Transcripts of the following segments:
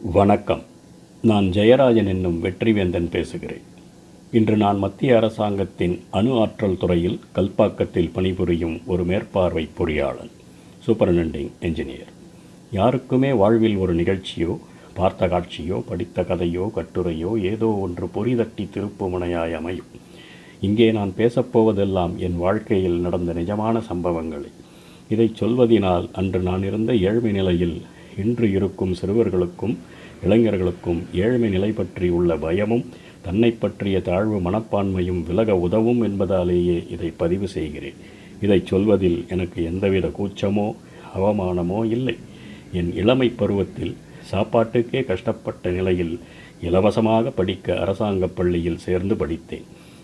வணக்கம். நான் ஜெயராஜன் என்னும் வெற்றிவேந்தன் பேசுகிறேன். இன்று நான் மத்திய அரசாங்கத்தின் அணு ஆற்றல் துறையில் கல்பாக்கத்தில் பணிபுரியும் ஒரு மேற்பார்வை பொறியாளன் சூப்பரண்டெண்டிங் என்ஜினியர். யாருக்குமே வாழ்வில் ஒரு நிகழ்ச்சியோ பார்த்த காட்சியோ படித்த கதையோ கட்டுரையோ ஏதோ ஒன்று பொறிதட்டி திருப்புமுனையாய் அமையும். இங்கே நான் பேசப்போவதெல்லாம் என் வாழ்க்கையில் நடந்த நிஜமான சம்பவங்களை. இதைச் சொல்வதினால் அன்று நான் இருந்த ஏழ்மை நிலையில் இன்று இருக்கும் சிறுவர்களுக்கும் இளைஞர்களுக்கும் ஏழ்மை நிலை பற்றி உள்ள பயமும் தன்னை பற்றிய தாழ்வு மனப்பான்மையும் விலக உதவும் என்பதாலேயே இதை பதிவு செய்கிறேன். இதைச் சொல்வதில் எனக்கு எந்தவித கூச்சமோ அவமானமோ இல்லை. என் இளமை பருவத்தில் சாப்பாட்டுக்கே கஷ்டப்பட்ட நிலையில் இலவசமாக படிக்க அரசாங்கப் பள்ளியில் சேர்ந்து படித்தேன்.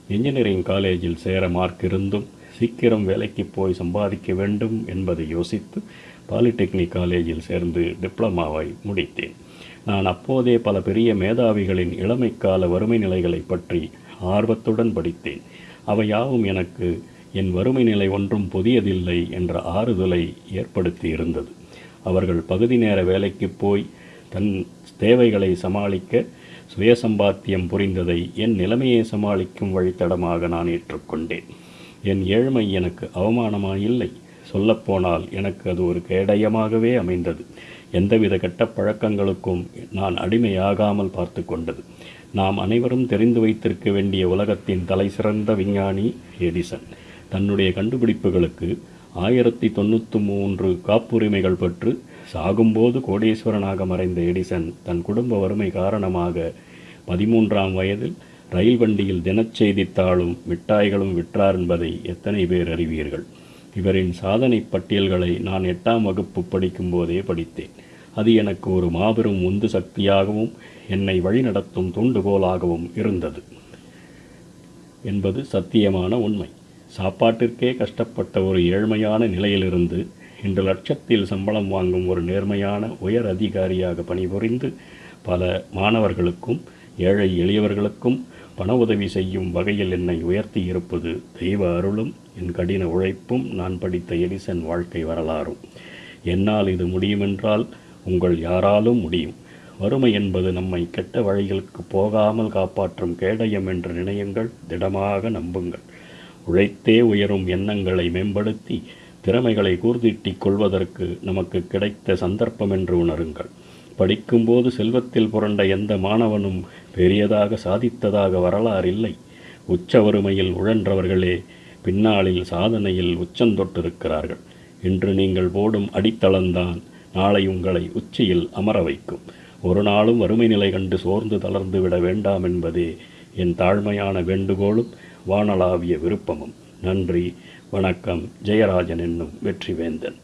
இன்ஜினியரிங் காலேஜில் சேர மார்க் இருந்தும் சீக்கிரம் வேலைக்கு போய் சம்பாதிக்க வேண்டும் என்பதை யோசித்து பாலிடெக்னிக் காலேஜில் சேர்ந்து டிப்ளமாவை முடித்தேன். நான் அப்போதே பல பெரிய மேதாவிகளின் இளமைக்கால வறுமை நிலைகளை பற்றி ஆர்வத்துடன் படித்தேன். அவை யாவும் எனக்கு என் வறுமை நிலை ஒன்றும் புதியதில்லை என்ற ஆறுதலை ஏற்படுத்தி இருந்தது. அவர்கள் பகுதி நேர வேலைக்கு போய் தன் தேவைகளை சமாளிக்க சுயசம்பாத்தியம் புரிந்ததை என் நிலைமையை சமாளிக்கும் வழித்தடமாக நான் ஏற்றுக்கொண்டேன். என் ஏழ்மை எனக்கு அவமானமாயில்லை. சொல்லப்போனால் எனக்கு அது ஒரு கேடயமாகவே அமைந்தது. எந்தவித கெட்ட பழக்கங்களுக்கும் நான் அடிமையாகாமல் பார்த்து கொண்டது. நாம் அனைவரும் தெரிந்து வைத்திருக்க வேண்டிய உலகத்தின் தலை சிறந்த விஞ்ஞானி எடிசன். தன்னுடைய கண்டுபிடிப்புகளுக்கு ஆயிரத்தி தொண்ணூற்றி மூன்று காப்புரிமைகள் பெற்று சாகும்போது கோடீஸ்வரனாக மறைந்த எடிசன் தன் குடும்ப வறுமை காரணமாக பதிமூன்றாம் வயதில் ரயில் வண்டியில் தினச்செய்தித்தாளும் மிட்டாய்களும் விற்றார் என்பதை எத்தனை பேர் அறிவீர்கள்? இவரின் சாதனை பட்டியல்களை நான் எட்டாம் வகுப்பு படிக்கும்போதே படித்தேன். அது எனக்கு ஒரு மாபெரும் உந்து சக்தியாகவும் என்னை வழிநடத்தும் தூண்டுகோலாகவும் இருந்தது. என்பது சத்தியமான உண்மை. சாப்பாட்டிற்கே கஷ்டப்பட்ட ஒரு ஏழ்மையான நிலையிலிருந்து இன்று லட்சத்தில் சம்பளம் வாங்கும் ஒரு நேர்மையான உயர் அதிகாரியாக பணிபுரிந்து பல மாணவர்களுக்கும் ஏழை எளியவர்களுக்கும் பண உதவி செய்யும் வகையில் என்னை உயர்த்தி இருப்பது தெய்வ அருளும் என் கடின உழைப்பும் நான் படித்த எடிசன் வாழ்க்கை வரலாறும். என்னால் இது முடியுமென்றால் உங்கள் யாராலும் முடியும். வறுமை என்பது நம்மை கெட்ட வழிகளுக்கு போகாமல் காப்பாற்றும் கேடயம் என்று நினையுங்கள் திடமாக நம்புங்கள். உழைத்தே உயரும் எண்ணங்களை மேம்படுத்தி திறமைகளை கூர்திட்டிக் கொள்வதற்கு நமக்கு கிடைத்த சந்தர்ப்பம் என்று உணருங்கள். படிக்கும்போது செல்வத்தில் புரண்ட எந்த மாணவனும் பெரியதாக சாதித்ததாக வரலாறு இல்லை. உச்ச வறுமையில் உழன்றவர்களே பின்னாளில் சாதனையில் உச்சந்தொட்டிருக்கிறார்கள் இன்று நீங்கள் போடும் அடித்தளம்தான் நாளை உங்களை உச்சியில் அமர வைக்கும். ஒரு நாளும் வறுமை நிலை கண்டு சோர்ந்து தளர்ந்து விட வேண்டாம் என்பதே என் தாழ்மையான வேண்டுகோளும் வானளாவிய விருப்பமும். நன்றி வணக்கம் ஜெயராஜன் என்னும் வெற்றிவேந்தன்.